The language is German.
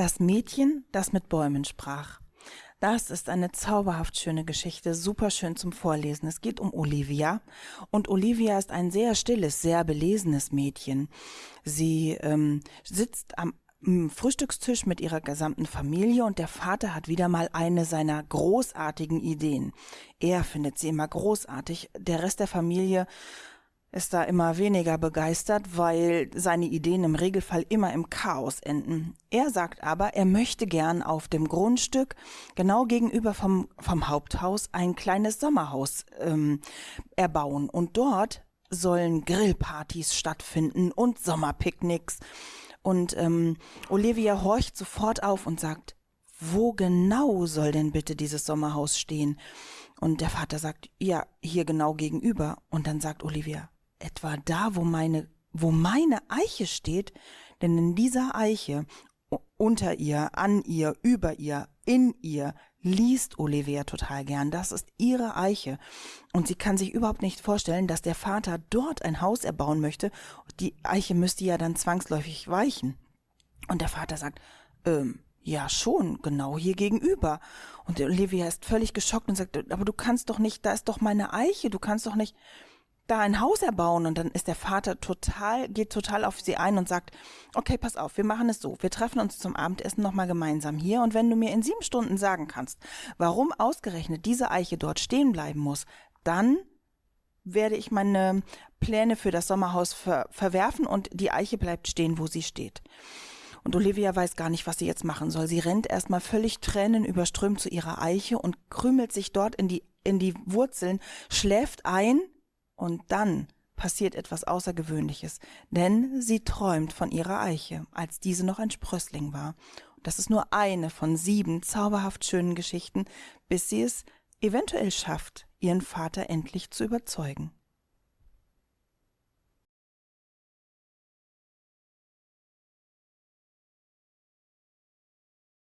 Das Mädchen, das mit Bäumen sprach. Das ist eine zauberhaft schöne Geschichte, super schön zum Vorlesen. Es geht um Olivia und Olivia ist ein sehr stilles, sehr belesenes Mädchen. Sie ähm, sitzt am Frühstückstisch mit ihrer gesamten Familie und der Vater hat wieder mal eine seiner großartigen Ideen. Er findet sie immer großartig. Der Rest der Familie ist da immer weniger begeistert, weil seine Ideen im Regelfall immer im Chaos enden. Er sagt aber, er möchte gern auf dem Grundstück genau gegenüber vom, vom Haupthaus ein kleines Sommerhaus ähm, erbauen und dort sollen Grillpartys stattfinden und Sommerpicknicks. Und ähm, Olivia horcht sofort auf und sagt, wo genau soll denn bitte dieses Sommerhaus stehen? Und der Vater sagt, ja, hier genau gegenüber. Und dann sagt Olivia, etwa da, wo meine, wo meine Eiche steht, denn in dieser Eiche, unter ihr, an ihr, über ihr, in ihr, liest Olivia total gern. Das ist ihre Eiche. Und sie kann sich überhaupt nicht vorstellen, dass der Vater dort ein Haus erbauen möchte. Die Eiche müsste ja dann zwangsläufig weichen. Und der Vater sagt, ähm, ja schon, genau hier gegenüber. Und Olivia ist völlig geschockt und sagt, aber du kannst doch nicht, da ist doch meine Eiche, du kannst doch nicht da ein Haus erbauen und dann ist der Vater total, geht total auf sie ein und sagt, okay, pass auf, wir machen es so, wir treffen uns zum Abendessen nochmal gemeinsam hier und wenn du mir in sieben Stunden sagen kannst, warum ausgerechnet diese Eiche dort stehen bleiben muss, dann werde ich meine Pläne für das Sommerhaus ver verwerfen und die Eiche bleibt stehen, wo sie steht. Und Olivia weiß gar nicht, was sie jetzt machen soll. Sie rennt erstmal völlig tränenüberströmt zu ihrer Eiche und krümelt sich dort in die, in die Wurzeln, schläft ein, und dann passiert etwas Außergewöhnliches, denn sie träumt von ihrer Eiche, als diese noch ein Sprössling war. Das ist nur eine von sieben zauberhaft schönen Geschichten, bis sie es eventuell schafft, ihren Vater endlich zu überzeugen.